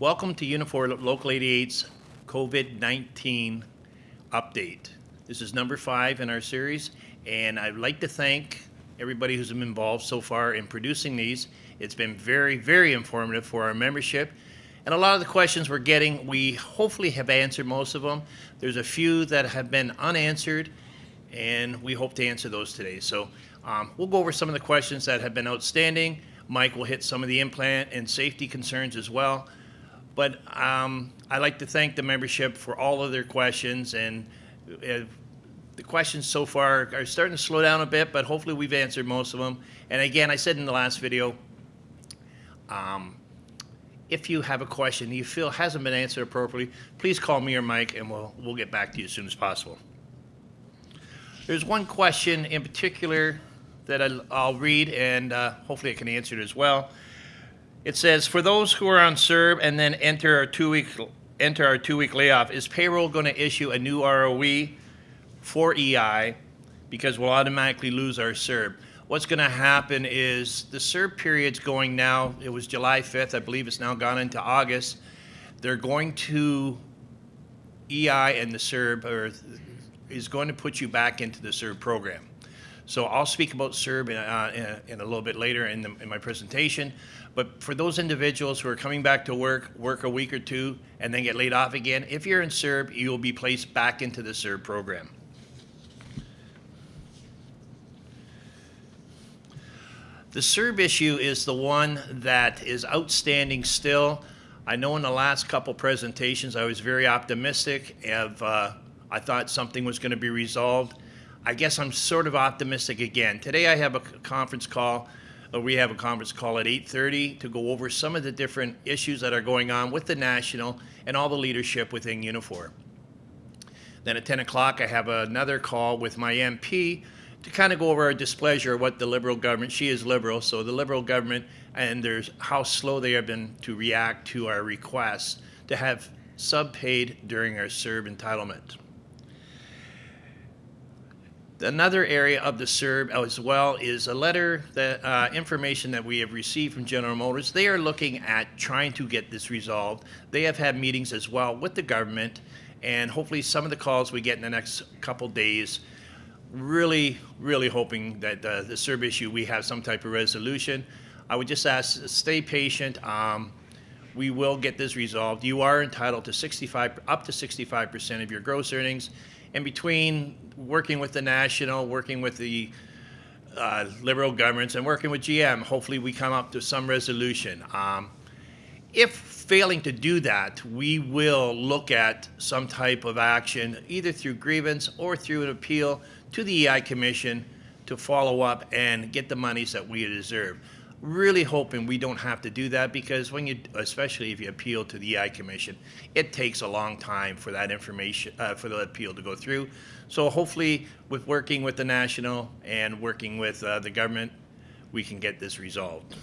Welcome to Unifor Local 88's COVID-19 update. This is number five in our series, and I'd like to thank everybody who's been involved so far in producing these. It's been very, very informative for our membership. And a lot of the questions we're getting, we hopefully have answered most of them. There's a few that have been unanswered, and we hope to answer those today. So um, we'll go over some of the questions that have been outstanding. Mike will hit some of the implant and safety concerns as well. But um, I'd like to thank the membership for all of their questions, and uh, the questions so far are starting to slow down a bit, but hopefully we've answered most of them. And again, I said in the last video, um, if you have a question you feel hasn't been answered appropriately, please call me or Mike, and we'll, we'll get back to you as soon as possible. There's one question in particular that I'll, read, and uh, hopefully I can answer it as well. It says, for those who are on CERB and then enter our two-week enter our two-week layoff, is payroll going to issue a new ROE for EI because we'll automatically lose our CERB? What's going to happen is the CERB period's going now. It was July 5th. I believe it's now gone into August. They're going to EI and the CERB or is going to put you back into the CERB program. So I'll speak about CERB in, uh, in, a, little bit later in, the, in my presentation. But for those individuals who are coming back to work, work a week or two, and then get laid off again, if you're in CERB, you will be placed back into the CERB program. The CERB issue is the one that is outstanding still. I know in the last couple presentations I was very optimistic. Of, uh, I thought something was going to be resolved. I guess I'm sort of optimistic again. Today I have a conference call, or we have a conference call at 8.30 to go over some of the different issues that are going on with the National and all the leadership within Unifor. Then at 10 o'clock I have another call with my MP to kind of go over our displeasure what the Liberal government, she is Liberal, so the Liberal government and there's how slow they have been to react to our requests to have sub-paid during our CERB entitlement. Another area of the CERB as well is a letter that uh, information that we have received from General Motors. They are looking at trying to get this resolved. They have had meetings as well with the government, and hopefully some of the calls we get in the next couple days. Really, really hoping that uh, the CERB issue we have some type of resolution. I would just ask, stay patient. Um, we will get this resolved. You are entitled to 65, up to 65% of your gross earnings. And between working with the national, working with the uh, liberal governments, and working with GM, hopefully we come up to some resolution. Um, if failing to do that, we will look at some type of action, either through grievance or through an appeal to the EI Commission to follow up and get the monies that we deserve really hoping we don't have to do that because when you, especially if you appeal to the EI Commission, it takes a long time for that information, uh, for the appeal to go through. So hopefully with working with the national and working with uh, the government, we can get this resolved.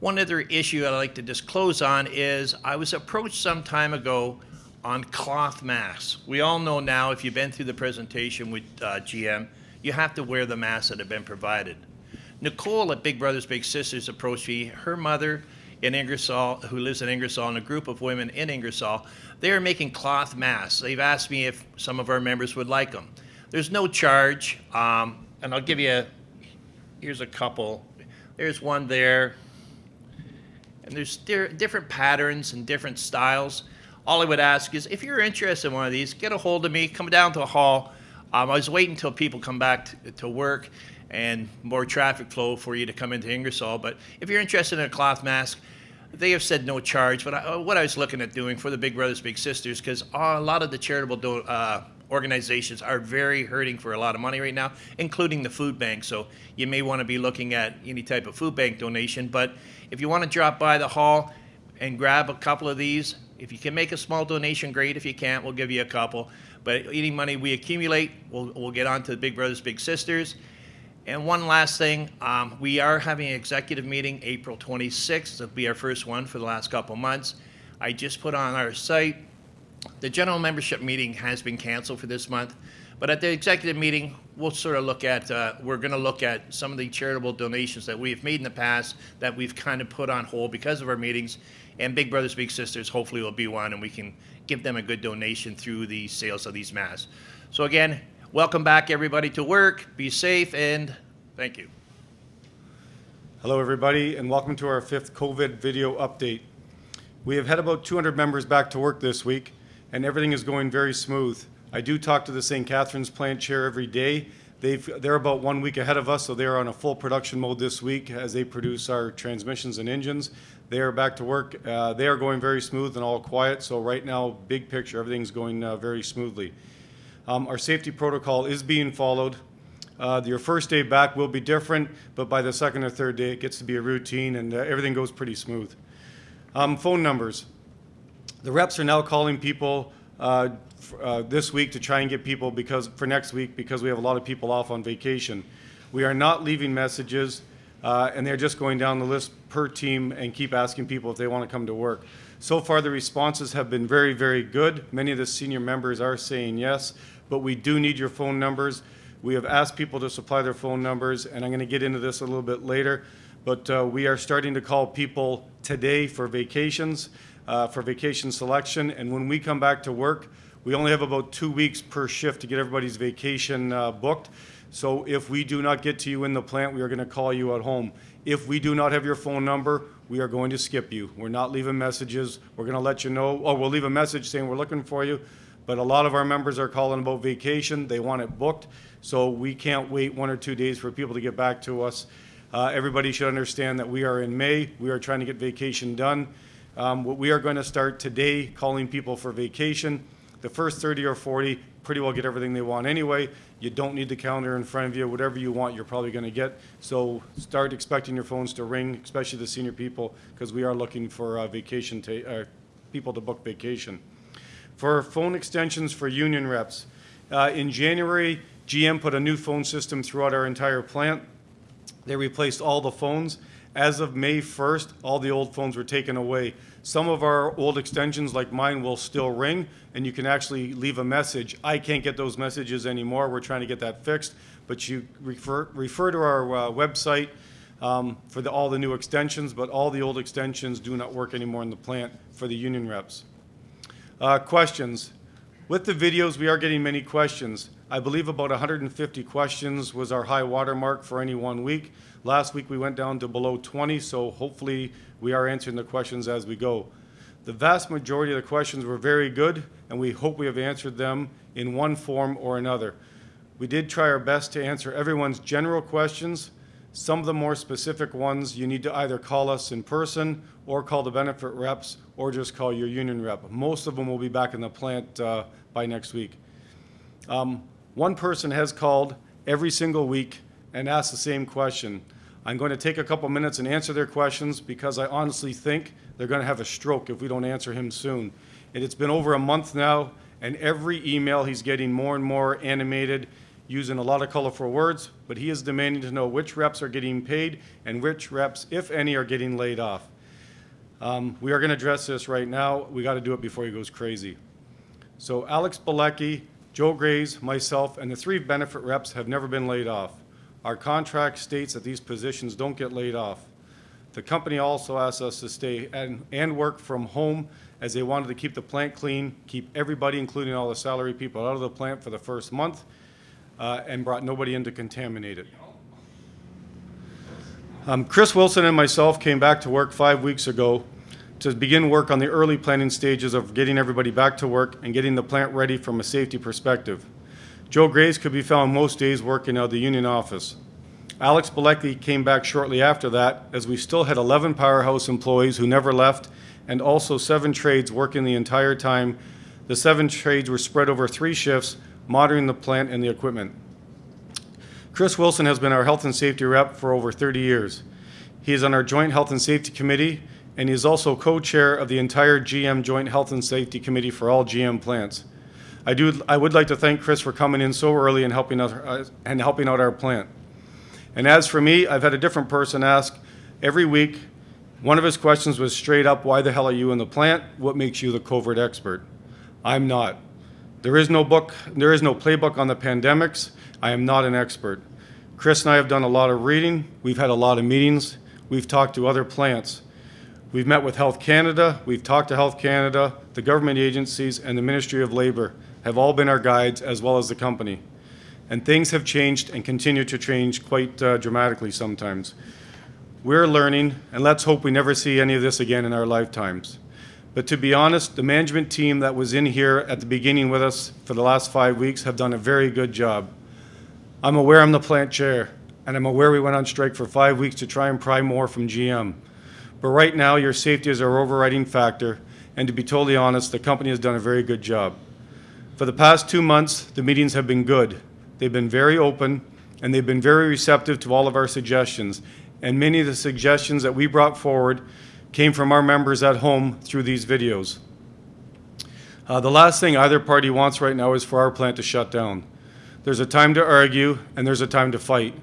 One other issue I'd like to just close on is I was approached some time ago on cloth masks. We all know now, if you've been through the presentation with uh, GM, you have to wear the masks that have been provided. Nicole at Big Brothers Big Sisters approached me. Her mother in Ingersoll, who lives in Ingersoll, and a group of women in Ingersoll, they are making cloth masks. They've asked me if some of our members would like them. There's no charge, um, and I'll give you, a, here's a couple. There's one there, and there's different patterns and different styles. All I would ask is if you're interested in one of these, get a hold of me, come down to the hall. Um, I was waiting until people come back to, to work and more traffic flow for you to come into Ingersoll. But if you're interested in a cloth mask, they have said no charge. But I, uh, what I was looking at doing for the Big Brothers Big Sisters, because a lot of the charitable uh, organizations are very hurting for a lot of money right now, including the food bank. So you may want to be looking at any type of food bank donation. But if you want to drop by the hall and grab a couple of these, if you can make a small donation, great. If you can't, we'll give you a couple. But any money we accumulate, we'll, we'll get on to the Big Brothers Big Sisters. And one last thing, um, we are having an executive meeting April 26th. It'll be our first one for the last couple months. I just put on our site, the general membership meeting has been canceled for this month, but at the executive meeting, we'll sort of look at, uh, we're going to look at some of the charitable donations that we've made in the past that we've kind of put on hold because of our meetings. And Big Brothers Big Sisters hopefully will be one, and we can give them a good donation through the sales of these masks. So again, welcome back everybody to work. Be safe and thank you. Hello, everybody, and welcome to our fifth COVID video update. We have had about 200 members back to work this week, and everything is going very smooth. I do talk to the St. Catharines plant chair every day. They've, they're about one week ahead of us, so they're on a full production mode this week as they produce our transmissions and engines. They are back to work. Uh, they are going very smooth and all quiet, so right now, big picture, everything's going uh, very smoothly. Um, our safety protocol is being followed. Uh, your first day back will be different, but by the second or third day, it gets to be a routine and uh, everything goes pretty smooth. Um, phone numbers. The reps are now calling people uh, uh, this week to try and get people because for next week because we have a lot of people off on vacation. We are not leaving messages, uh, and they're just going down the list per team and keep asking people if they want to come to work. So far, the responses have been very, very good. Many of the senior members are saying yes, but we do need your phone numbers. We have asked people to supply their phone numbers, and I'm going to get into this a little bit later. But uh, we are starting to call people today for vacations, uh, for vacation selection. And when we come back to work, we only have about two weeks per shift to get everybody's vacation uh, booked. So if we do not get to you in the plant, we are going to call you at home. If we do not have your phone number, we are going to skip you. We're not leaving messages. We're going to let you know, or we'll leave a message saying we're looking for you. But a lot of our members are calling about vacation. They want it booked. So we can't wait one or two days for people to get back to us. Uh, everybody should understand that we are in May. We are trying to get vacation done. Um, we are going to start today calling people for vacation. The first 30 or 40 pretty well get everything they want anyway. You don't need the calendar in front of you. Whatever you want, you're probably going to get. So start expecting your phones to ring, especially the senior people, because we are looking for uh, vacation uh, people to book vacation. For phone extensions for union reps, uh, in January, GM put a new phone system throughout our entire plant. They replaced all the phones. As of May 1st, all the old phones were taken away. Some of our old extensions, like mine, will still ring, and you can actually leave a message. I can't get those messages anymore. We're trying to get that fixed. But you refer, refer to our uh, website um, for the, all the new extensions, but all the old extensions do not work anymore in the plant for the union reps. Uh, questions. With the videos, we are getting many questions. I believe about 150 questions was our high water mark for any one week. Last week, we went down to below 20, so hopefully we are answering the questions as we go. The vast majority of the questions were very good, and we hope we have answered them in one form or another. We did try our best to answer everyone's general questions. Some of the more specific ones, you need to either call us in person or call the benefit reps or just call your union rep. Most of them will be back in the plant uh, by next week. Um, one person has called every single week and asked the same question. I'm going to take a couple minutes and answer their questions because I honestly think they're going to have a stroke if we don't answer him soon. And it's been over a month now, and every email he's getting more and more animated, using a lot of colorful words, but he is demanding to know which reps are getting paid and which reps, if any, are getting laid off. Um, we are going to address this right now. We got to do it before he goes crazy. So Alex Balecki, Joe Grays, myself, and the three benefit reps have never been laid off. Our contract states that these positions don't get laid off. The company also asked us to stay and, and work from home as they wanted to keep the plant clean, keep everybody, including all the salary people, out of the plant for the first month, uh, and brought nobody in to contaminate it. Um, Chris Wilson and myself came back to work five weeks ago to begin work on the early planning stages of getting everybody back to work and getting the plant ready from a safety perspective. Joe Grays could be found most days working out of the union office. Alex Balecki came back shortly after that, as we still had 11 powerhouse employees who never left, and also seven trades working the entire time. The seven trades were spread over three shifts, monitoring the plant and the equipment. Chris Wilson has been our health and safety rep for over 30 years. He is on our Joint Health and Safety Committee, and he is also co-chair of the entire GM Joint Health and Safety Committee for all GM plants. I do. I would like to thank Chris for coming in so early and helping us uh, and helping out our plant. And as for me, I've had a different person ask every week. One of his questions was straight up, "Why the hell are you in the plant? What makes you the COVID expert?" I'm not. There is no book. There is no playbook on the pandemics. I am not an expert. Chris and I have done a lot of reading, we've had a lot of meetings, we've talked to other plants. We've met with Health Canada, we've talked to Health Canada, the government agencies, and the Ministry of Labor have all been our guides, as well as the company. And things have changed and continue to change quite uh, dramatically sometimes. We're learning, and let's hope we never see any of this again in our lifetimes. But to be honest, the management team that was in here at the beginning with us for the last five weeks have done a very good job. I'm aware I'm the plant chair, and I'm aware we went on strike for five weeks to try and pry more from GM. But right now, your safety is our overriding factor, and to be totally honest, the company has done a very good job. For the past two months, the meetings have been good. They've been very open, and they've been very receptive to all of our suggestions. And many of the suggestions that we brought forward came from our members at home through these videos. Uh, the last thing either party wants right now is for our plant to shut down. There's a time to argue, and there's a time to fight.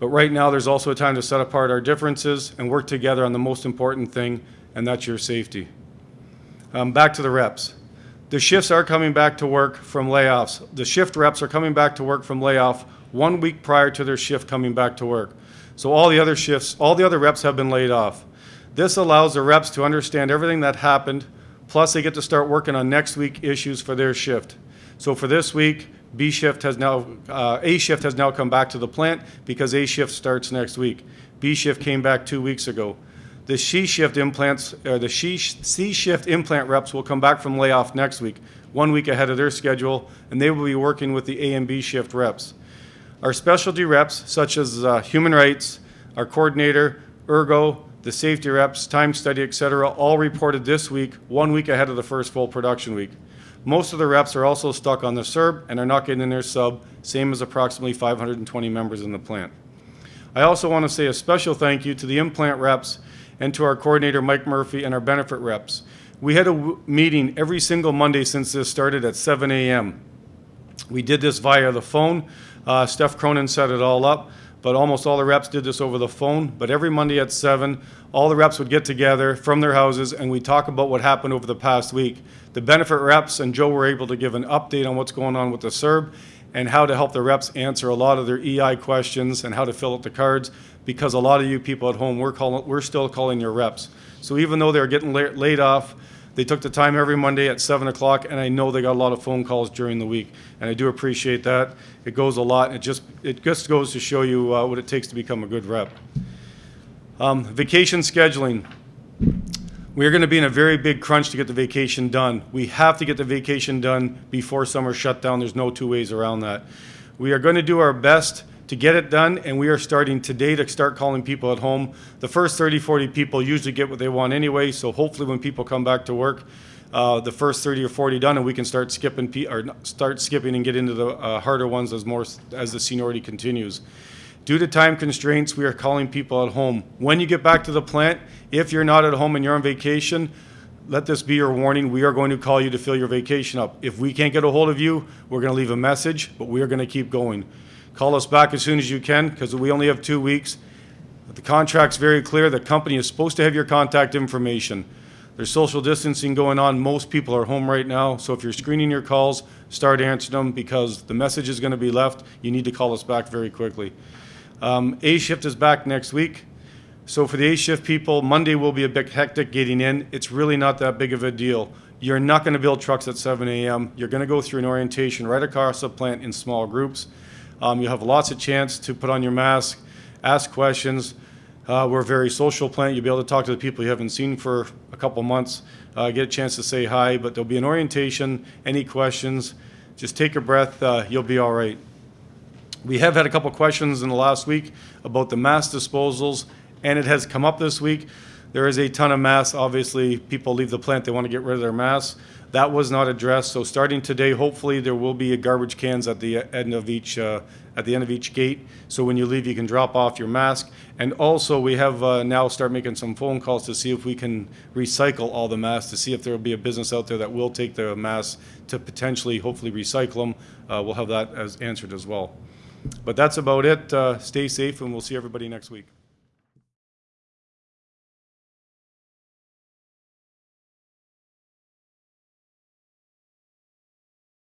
But right now, there's also a time to set apart our differences and work together on the most important thing, and that's your safety. Um, back to the reps. The shifts are coming back to work from layoffs. The shift reps are coming back to work from layoff one week prior to their shift coming back to work. So all the other shifts, all the other reps have been laid off. This allows the reps to understand everything that happened, plus they get to start working on next week issues for their shift. So for this week, B shift has now, uh, A shift has now come back to the plant because A shift starts next week. B shift came back two weeks ago. The C shift implants, or the C shift implant reps will come back from layoff next week, one week ahead of their schedule, and they will be working with the A and B shift reps. Our specialty reps, such as uh, human rights, our coordinator, ergo, the safety reps, time study, et cetera, all reported this week, one week ahead of the first full production week. Most of the reps are also stuck on the CERB and are not getting in their sub, same as approximately 520 members in the plant. I also want to say a special thank you to the implant reps and to our coordinator, Mike Murphy, and our benefit reps. We had a meeting every single Monday since this started at 7 a.m. We did this via the phone. Uh, Steph Cronin set it all up, but almost all the reps did this over the phone. But every Monday at 7, all the reps would get together from their houses and we talk about what happened over the past week. The benefit reps and Joe were able to give an update on what's going on with the CERB and how to help the reps answer a lot of their EI questions and how to fill out the cards because a lot of you people at home, we're, calling, we're still calling your reps. So even though they're getting la- laid off, they took the time every Monday at 7 o'clock, and I know they got a lot of phone calls during the week. And I do appreciate that. It goes a lot, and it just, it just goes to show you uh, what it takes to become a good rep. Um, Vacation scheduling. We are going to be in a very big crunch to get the vacation done. We have to get the vacation done before summer shutdown. There's no two ways around that. We are going to do our best to get it done, and we are starting today to start calling people at home. The first 30, 40 people usually get what they want anyway, so hopefully when people come back to work, uh, the first 30 or 40 done, and we can start skipping, or start skipping and get into the uh, harder ones as more, as the seniority continues. Due to time constraints, we are calling people at home. When you get back to the plant, if you're not at home and you're on vacation, let this be your warning. We are going to call you to fill your vacation up. If we can't get a hold of you, we're going to leave a message, but we are going to keep going. Call us back as soon as you can because we only have two weeks. The contract's very clear. The company is supposed to have your contact information. There's social distancing going on. Most people are home right now. So if you're screening your calls, start answering them because the message is going to be left. You need to call us back very quickly. Um, A shift is back next week. So for the A shift people, Monday will be a bit hectic getting in. It's really not that big of a deal. You're not going to build trucks at 7 a.m. You're going to go through an orientation right across the plant in small groups. Um, you have lots of chance to put on your mask, ask questions. Uh, we're a very social plant. You'll be able to talk to the people you haven't seen for a couple months, uh, get a chance to say hi, but there'll be an orientation. Any questions, just take a breath. Uh, you'll be all right. We have had a couple questions in the last week about the mass disposals, and it has come up this week. There is a ton of mass. Obviously, people leave the plant, they want to get rid of their mass. That was not addressed, so starting today, hopefully, there will be a garbage cans at the end of each, uh, at the end of each gate. So when you leave, you can drop off your mask. And also, we have uh, now start making some phone calls to see if we can recycle all the masks, to see if there will be a business out there that will take the masks to potentially, hopefully, recycle them. Uh, We'll have that as answered as well. But that's about it. Uh, Stay safe, and we'll see everybody next week.